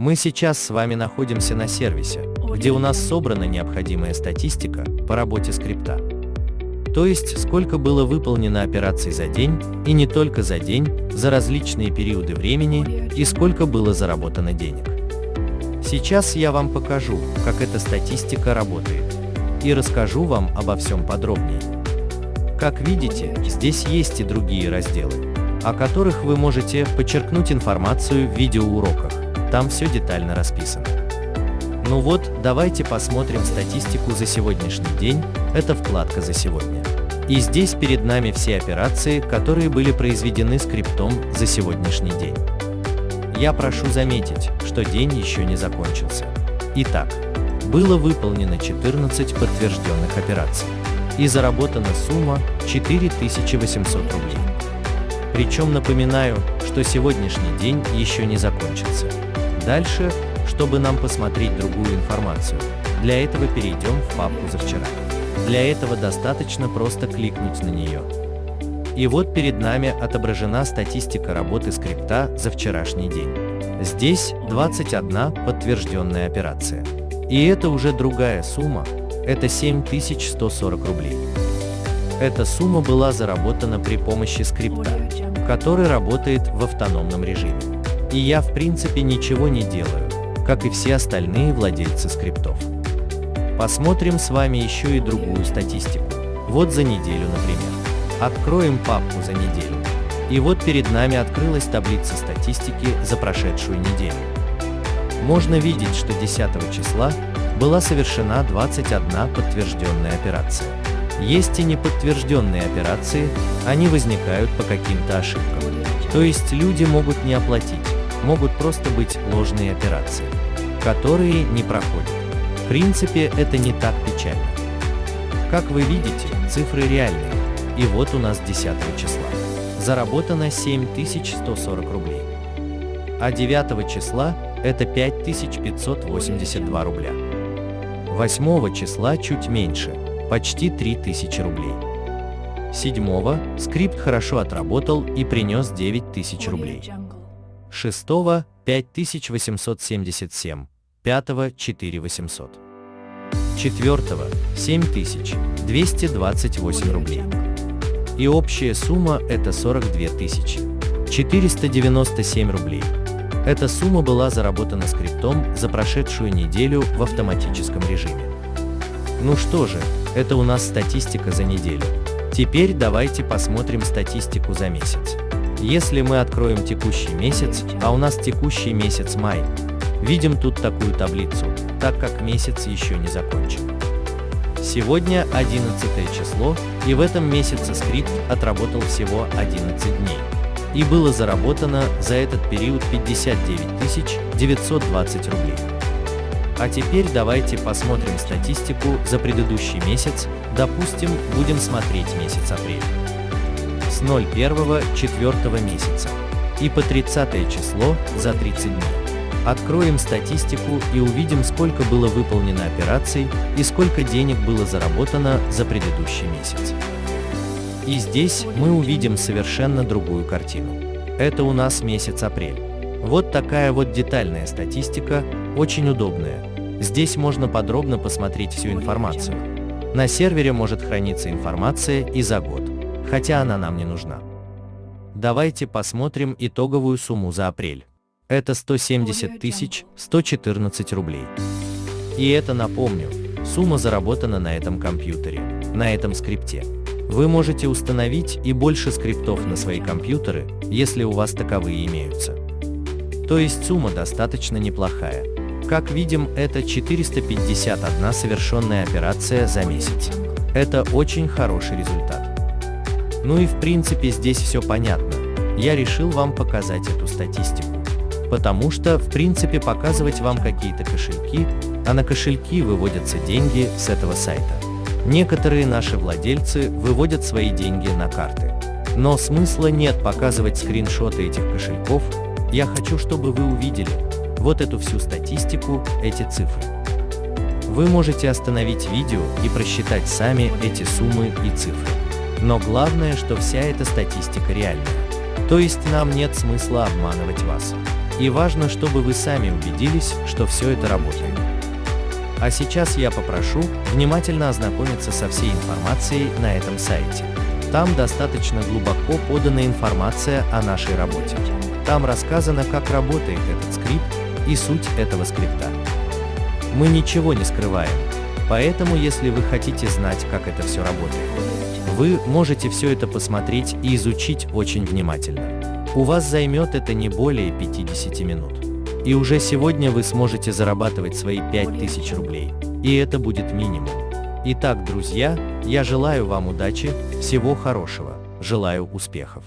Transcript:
Мы сейчас с вами находимся на сервисе, где у нас собрана необходимая статистика по работе скрипта. То есть, сколько было выполнено операций за день, и не только за день, за различные периоды времени, и сколько было заработано денег. Сейчас я вам покажу, как эта статистика работает, и расскажу вам обо всем подробнее. Как видите, здесь есть и другие разделы, о которых вы можете подчеркнуть информацию в видеоуроках, там все детально расписано. Ну вот, давайте посмотрим статистику за сегодняшний день, это вкладка за сегодня. И здесь перед нами все операции, которые были произведены скриптом за сегодняшний день. Я прошу заметить, что день еще не закончился. Итак, было выполнено 14 подтвержденных операций. И заработана сумма 4800 рублей. Причем напоминаю, что сегодняшний день еще не закончился. Дальше чтобы нам посмотреть другую информацию. Для этого перейдем в папку «За вчера». Для этого достаточно просто кликнуть на нее. И вот перед нами отображена статистика работы скрипта за вчерашний день. Здесь 21 подтвержденная операция. И это уже другая сумма, это 7140 рублей. Эта сумма была заработана при помощи скрипта, который работает в автономном режиме. И я в принципе ничего не делаю, как и все остальные владельцы скриптов. Посмотрим с вами еще и другую статистику. Вот за неделю, например. Откроем папку за неделю. И вот перед нами открылась таблица статистики за прошедшую неделю. Можно видеть, что 10 числа была совершена 21 подтвержденная операция. Есть и неподтвержденные операции, они возникают по каким-то ошибкам. То есть люди могут не оплатить, могут просто быть ложные операции которые не проходят. В принципе, это не так печально. Как вы видите, цифры реальные. И вот у нас 10 числа. Заработано 7140 рублей. А 9 числа это 5582 рубля. 8 числа чуть меньше, почти 3000 рублей. 7 скрипт хорошо отработал и принес 9000 рублей. 6 5877, 5 4800. 4 7228 рублей. И общая сумма это 42 тысячи 497 рублей. Эта сумма была заработана скриптом за прошедшую неделю в автоматическом режиме. Ну что же, это у нас статистика за неделю. Теперь давайте посмотрим статистику за месяц. Если мы откроем текущий месяц, а у нас текущий месяц май, видим тут такую таблицу, так как месяц еще не закончен. Сегодня 11 число, и в этом месяце скрипт отработал всего 11 дней. И было заработано за этот период 59 920 рублей. А теперь давайте посмотрим статистику за предыдущий месяц, допустим, будем смотреть месяц апрель с 01-4 месяца и по 30 число за 30 дней. Откроем статистику и увидим, сколько было выполнено операций и сколько денег было заработано за предыдущий месяц. И здесь мы увидим совершенно другую картину. Это у нас месяц апрель. Вот такая вот детальная статистика, очень удобная. Здесь можно подробно посмотреть всю информацию. На сервере может храниться информация и за год хотя она нам не нужна. Давайте посмотрим итоговую сумму за апрель. Это 170 тысяч 114 рублей. И это, напомню, сумма заработана на этом компьютере, на этом скрипте. Вы можете установить и больше скриптов на свои компьютеры, если у вас таковые имеются. То есть сумма достаточно неплохая. Как видим, это 451 совершенная операция за месяц. Это очень хороший результат. Ну и в принципе здесь все понятно. Я решил вам показать эту статистику. Потому что, в принципе, показывать вам какие-то кошельки, а на кошельки выводятся деньги с этого сайта. Некоторые наши владельцы выводят свои деньги на карты. Но смысла нет показывать скриншоты этих кошельков, я хочу, чтобы вы увидели вот эту всю статистику, эти цифры. Вы можете остановить видео и просчитать сами эти суммы и цифры. Но главное, что вся эта статистика реальная. То есть нам нет смысла обманывать вас. И важно, чтобы вы сами убедились, что все это работает. А сейчас я попрошу внимательно ознакомиться со всей информацией на этом сайте. Там достаточно глубоко подана информация о нашей работе. Там рассказано, как работает этот скрипт и суть этого скрипта. Мы ничего не скрываем, поэтому если вы хотите знать, как это все работает, вы можете все это посмотреть и изучить очень внимательно. У вас займет это не более 50 минут. И уже сегодня вы сможете зарабатывать свои 5000 рублей. И это будет минимум. Итак, друзья, я желаю вам удачи, всего хорошего, желаю успехов.